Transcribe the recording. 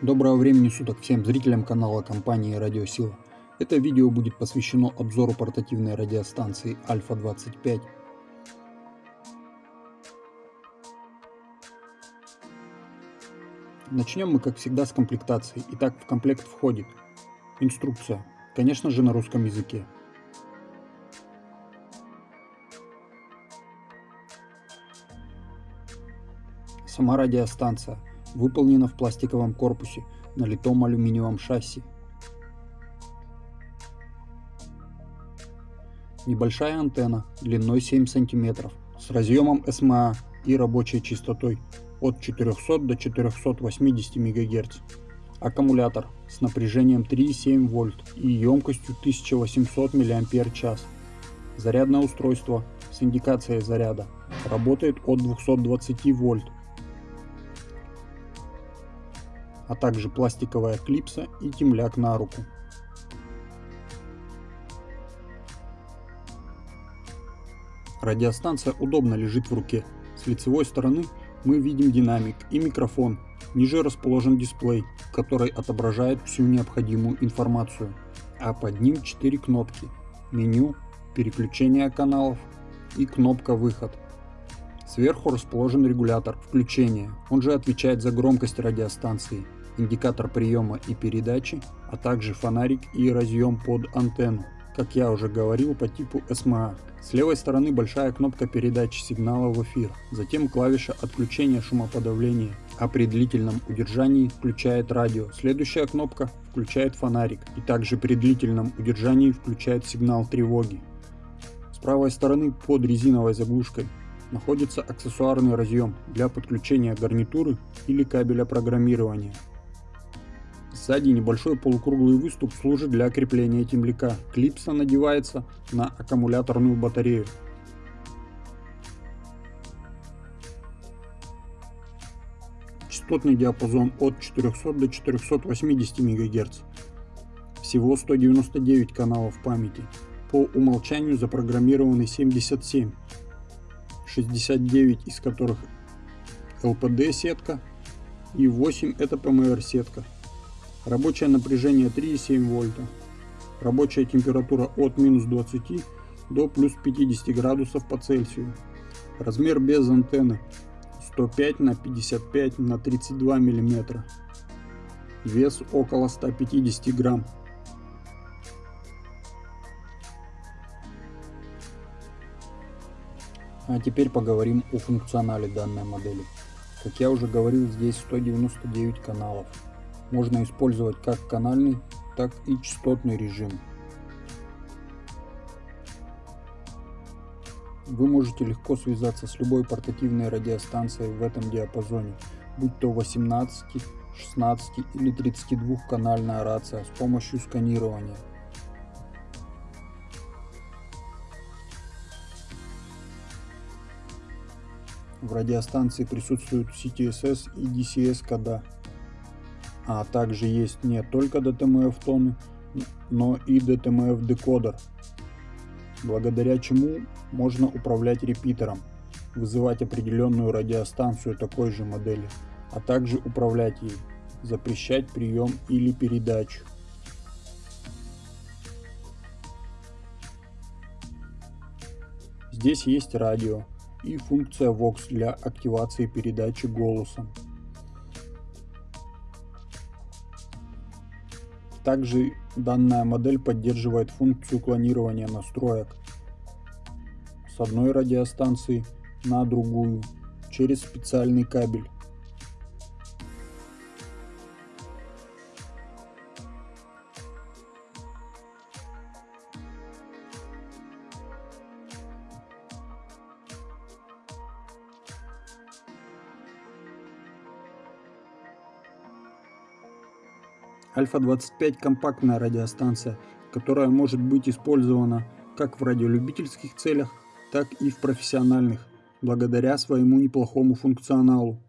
Доброго времени суток всем зрителям канала компании Радиосила. Это видео будет посвящено обзору портативной радиостанции Альфа 25. Начнем мы как всегда с комплектации. Итак, в комплект входит инструкция, конечно же на русском языке. Сама радиостанция выполнена в пластиковом корпусе на литом алюминиевом шасси. Небольшая антенна длиной 7 см с разъемом SMA и рабочей частотой от 400 до 480 МГц. Аккумулятор с напряжением 3,7 вольт и емкостью 1800 мАч. Зарядное устройство с индикацией заряда работает от 220 вольт а также пластиковая клипса и темляк на руку. Радиостанция удобно лежит в руке. С лицевой стороны мы видим динамик и микрофон. Ниже расположен дисплей, который отображает всю необходимую информацию. А под ним 4 кнопки. Меню, переключение каналов и кнопка выход. Сверху расположен регулятор включения, он же отвечает за громкость радиостанции индикатор приема и передачи, а также фонарик и разъем под антенну, как я уже говорил по типу SMA. С левой стороны большая кнопка передачи сигнала в эфир, затем клавиша отключения шумоподавления, а при длительном удержании включает радио. Следующая кнопка включает фонарик и также при длительном удержании включает сигнал тревоги. С правой стороны под резиновой заглушкой находится аксессуарный разъем для подключения гарнитуры или кабеля программирования. Сзади небольшой полукруглый выступ служит для крепления темляка. Клипса надевается на аккумуляторную батарею. Частотный диапазон от 400 до 480 МГц. Всего 199 каналов памяти. По умолчанию запрограммированы 77, 69 из которых LPD сетка и 8 это PMR сетка. Рабочее напряжение 3,7 вольта. Рабочая температура от минус 20 до плюс 50 градусов по Цельсию. Размер без антенны 105 на 55 на 32 миллиметра. Вес около 150 грамм. А теперь поговорим о функционале данной модели. Как я уже говорил, здесь 199 каналов можно использовать как канальный, так и частотный режим. Вы можете легко связаться с любой портативной радиостанцией в этом диапазоне, будь то 18, 16 или 32 канальная рация с помощью сканирования. В радиостанции присутствуют CTSS и DCS кода а также есть не только DTMF тоны, но и DTMF декодер, благодаря чему можно управлять репитером, вызывать определенную радиостанцию такой же модели, а также управлять ей, запрещать прием или передачу. Здесь есть радио и функция VOX для активации передачи голосом. Также данная модель поддерживает функцию клонирования настроек с одной радиостанции на другую через специальный кабель. Альфа-25 компактная радиостанция, которая может быть использована как в радиолюбительских целях, так и в профессиональных, благодаря своему неплохому функционалу.